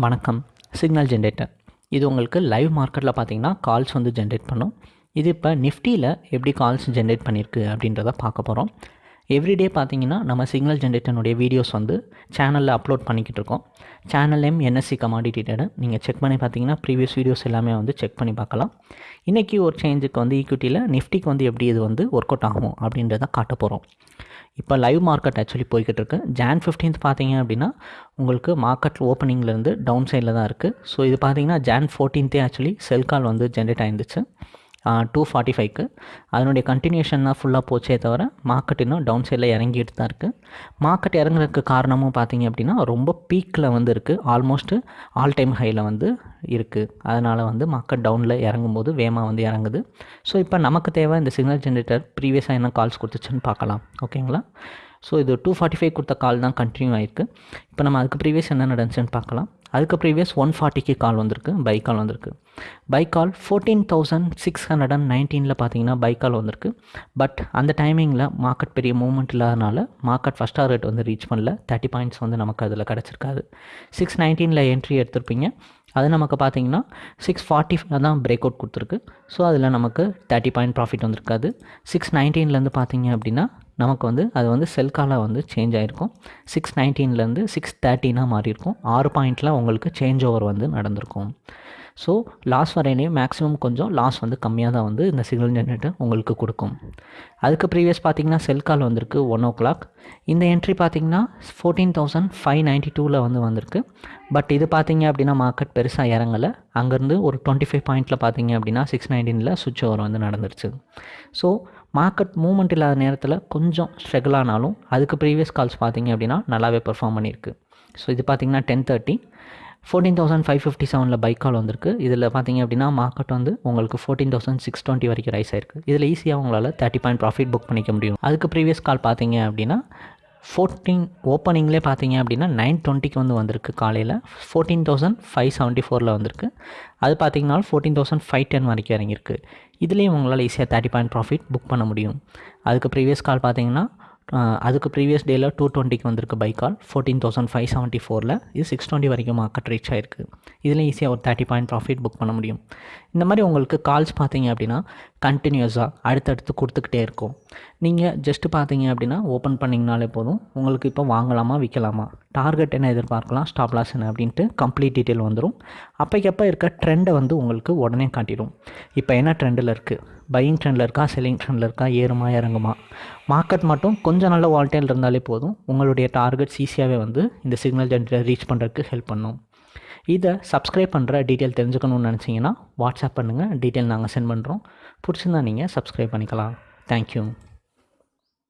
வணக்கம். Signal generator இது உங்களுக்கு லைவ் மார்க்கெட்டில் பார்த்தீங்கன்னா கால்ஸ் வந்து ஜென்ரேட் பண்ணும். இது இப்போ நிஃப்டியில் எப்படி கால்ஸ் ஜென்ரேட் பண்ணியிருக்கு அப்படின்றத பார்க்க போகிறோம் எவ்ரிடே பார்த்தீங்கன்னா நம்ம சிக்னல் ஜென்ரேட்டனுடைய வீடியோஸ் வந்து சேனலில் அப்லோட் பண்ணிக்கிட்டு இருக்கோம். சேனல் நேம் என்எஸ்சி கமாடிட்டி நீங்கள் செக் பண்ணி பார்த்தீங்கன்னா ப்ரீவியஸ் வீடியோஸ் எல்லாமே வந்து செக் பண்ணி பார்க்கலாம். இன்றைக்கி ஒரு சேஞ்சுக்கு வந்து ஈக்விட்டியில் நிஃப்டிக்கு வந்து எப்படி இது வந்து ஒர்க் அவுட் ஆகும் அப்படின்றத காட்ட போகிறோம் இப்போ லைவ் மார்க்கெட் ஆக்சுவலி போய்கிட்டு இருக்கு ஜான் ஃபிஃப்டீன்த் பார்த்தீங்க அப்படின்னா உங்களுக்கு மார்க்கெட் ஓப்பனிங்லேருந்து டவுன் சைடில் தான் இருக்குது ஸோ இது பார்த்தீங்கன்னா ஜான் ஃபோர்டீன்த்தே ஆக்சுவலி செல் கால் வந்து ஜென்ரேட் ஆயிருந்துச்சு. டூ ஃபார்ட்டி ஃபைவ்க்கு அதனுடைய கண்டினியூஷன் தான் ஃபுல்லாக போச்சே தவிர மார்க்கெட் இன்னும் டவுன் சைடில் இறங்கிட்டு தான் இருக்குது மார்க்கெட் இறங்குறதுக்கு காரணமும் பார்த்தீங்க அப்படின்னா ரொம்ப பீக்கில் வந்து இருக்குது ஆல்மோஸ்ட்டு ஆல் டைம் ஹையில் வந்து இருக்குது அதனால் வந்து மார்க்கெட் டவுனில் இறங்கும்போது வேகமாக வந்து இறங்குது. ஸோ இப்போ நமக்கு தேவை இந்த சிக்னல் ஜென்ரேட்டர் ப்ரீவியஸாக என்ன கால்ஸ் கொடுத்துச்சுன்னு பார்க்கலாம். ஓகேங்களா ஸோ இது டூ ஃபார்ட்டி ஃபைவ் கொடுத்த கால் தான் கண்டினியூ ஆயிருக்கு. இப்போ நம்ம அதுக்கு ப்ரீவியஸ் என்ன நடந்துச்சுன்னு பார்க்கலாம். அதுக்கு ப்ரீவியஸ் ஒன் ஃபார்ட்டிக்கு கால் வந்திருக்கு பை கால் வந்திருக்கு. Buy call fourteen thousand six hundred and நைன்டீனில் பார்த்தீங்கன்னா பை கால் வந்திருக்கு. பட் அந்த டைமிங்கில் மார்க்கெட் பெரிய மூவ்மெண்ட் இல்லாதனால மார்க்கெட் ஃபஸ்ட் ரேட் வந்து ரீச் பண்ணல. தேர்ட்டி பாயிண்ட்ஸ் வந்து நமக்கு அதில் கிடச்சிருக்காது. சிக்ஸ் நைன்டீனில் என்ட்ரி எடுத்திருப்பீங்க. அது நமக்கு பார்த்தீங்கன்னா சிக்ஸ் ஃபார்ட்டி தான் பிரேக் அவுட் கொடுத்துருக்கு. ஸோ அதில் நமக்கு தேர்ட்டி பாயிண்ட் ப்ராஃபிட் வந்திருக்காது. சிக்ஸ் நைன்டீன்லேருந்து பார்த்தீங்க அப்படின்னா நமக்கு வந்து அது வந்து செல் காலாக வந்து சேஞ்ச் ஆகிருக்கும் சிக்ஸ் நைன்டீன்லேருந்து சிக்ஸ் தேர்ட்டினாக மாறியிருக்கும். ஆறு பாயிண்டில் உங்களுக்கு சேஞ்ச் ஓவர் வந்து நடந்திருக்கும். ஸோ லாஸ் வரையிலையும் மேக்ஸிமம் கொஞ்சம் லாஸ் வந்து கம்மியாக தான் வந்து இந்த சிக்னல் ஜென்ரேட்டர் உங்களுக்கு கொடுக்கும். அதுக்கு ப்ரீவியஸ் பார்த்தீங்கன்னா செல் கால் வந்திருக்கு ஒன் ஓ கிளாக் இந்த என்ட்ரி பார்த்திங்கன்னா ஃபோர்டீன் தௌசண்ட் ஃபைவ் நைன்ட்டி டூவில் வந்து வந்திருக்கு. பட் இது பார்த்தீங்க அப்படின்னா மார்க்கெட் பெருசாக இறங்கலை. அங்கேருந்து ஒரு டுவெண்ட்டி ஃபைவ் பாயிண்ட்டில் பார்த்திங்க அப்படின்னா சிக்ஸ் நைன்டீனில் சுவிட்ச் ஓவர் வந்து நடந்துருச்சு. ஸோ மார்க்கெட் மூவ்மெண்ட் இல்லாத நேரத்தில் கொஞ்சம் ஸ்ட்ரகிள் ஆனாலும் அதுக்கு ப்ரீவியஸ் கால்ஸ் பார்த்தீங்க அப்படின்னா நல்லாவே பெர்ஃபார்ம் பண்ணியிருக்கு. ஸோ இது பார்த்தீங்கன்னா ten thirty fourteen thousand five fifty செவனில் பைக் கால் வந்திருக்கு. இதில் பார்த்தீங்க அப்படின்னா மார்க்கெட் வந்து உங்களுக்கு ஃபோர்டீன் தௌசண்ட் சிக்ஸ் டுவெண்ட்டி வரைக்கும் ரைஸ் ஆயிருக்கு. இதில் ஈஸியாக உங்களால் தேர்ட்டி பாயிண்ட் ப்ராஃபிட் புக் பண்ணிக்க முடியும். அதுக்கு ப்ரீவியஸ் கால் பார்த்தீங்க அப்படின்னா ஃபோர்டீன் ஓப்பனிங்லேயே பார்த்தீங்க அப்படின்னா நைன் டுவெண்ட்டிக்கு வந்து வந்திருக்கு காலையில். ஃபோர்டீன் தௌசண்ட் ஃபைவ் செவன்ட்டி ஃபோரில் வந்திருக்கு. அது பார்த்தீங்கன்னா ஃபோர்டீன் தௌசண்ட் ஃபைவ் டென் வரைக்கும் இறங்கியிருக்கு. இதுலேயும் உங்களால் ஈஸியாக தேர்ட்டி பாயிண்ட் ப்ராஃபிட் புக் பண்ண முடியும். அதுக்கு ப்ரீவியஸ் கால் பார்த்தீங்கன்னா அதுக்கு ப்ரீவியஸ் டேயில் டூ டுவெண்ட்டிக்கு வந்திருக்கு பைக்கால் ஃபோர்டீன் தௌசண்ட் ஃபைவ் செவன்ட்டி ஃபோரில் இது சிக்ஸ் டுவெண்ட்டி வரைக்கும் மார்க்கெட் ரீச் ஆயிருக்கு. இதில் ஈஸியாக ஒரு தேர்ட்டி பாயிண்ட் ப்ராஃபிட் புக் பண்ண முடியும். இந்த மாதிரி உங்களுக்கு கால்ஸ் பார்த்தீங்க அப்படின்னா கண்டினியூஸாக அடுத்தடுத்து கொடுத்துக்கிட்டே இருக்கும். நீங்கள் ஜஸ்ட்டு பார்த்தீங்க அப்படின்னா ஓப்பன் பண்ணிங்கனாலே போதும். உங்களுக்கு இப்போ வாங்கலாமா விற்கலாமா டார்கெட் என்ன எதிர்பார்க்கலாம் ஸ்டாப் லாஸ் என்ன அப்படின்ட்டு கம்ப்ளீட் டீட்டெயில் வந்துடும் அப்போக்கப்போ இருக்க ட்ரெண்டை வந்து உங்களுக்கு உடனே காட்டிடும். இப்போ என்ன ட்ரெண்டில் இருக்குது பையிங் ட்ரெண்டில் இருக்கா செல்லிங் ட்ரெண்டில் இருக்கா ஏறுமா இறங்குமா? மார்க்கெட் மட்டும் கொஞ்சம் நல்ல வால்டைல் இருந்தாலே போதும். உங்களுடைய டார்கெட்ஸ் ஈஸியாகவே வந்து இந்த சிக்னல் ஜென்ரேட்டர் ரீச் பண்ணுறதுக்கு ஹெல்ப் பண்ணும். இதை சப்ஸ்கிரைப் பண்ணுற டீட்டெயில் தெரிஞ்சுக்கணும்னு நினச்சிங்கன்னா வாட்ஸ்அப் பண்ணுங்கள் டீட்டெயில் நாங்கள் சென்ட் பண்ணுறோம் பிடிச்சிருந்தா நீங்கள் சப்ஸ்கிரைப் பண்ணிக்கலாம். தேங்க்யூ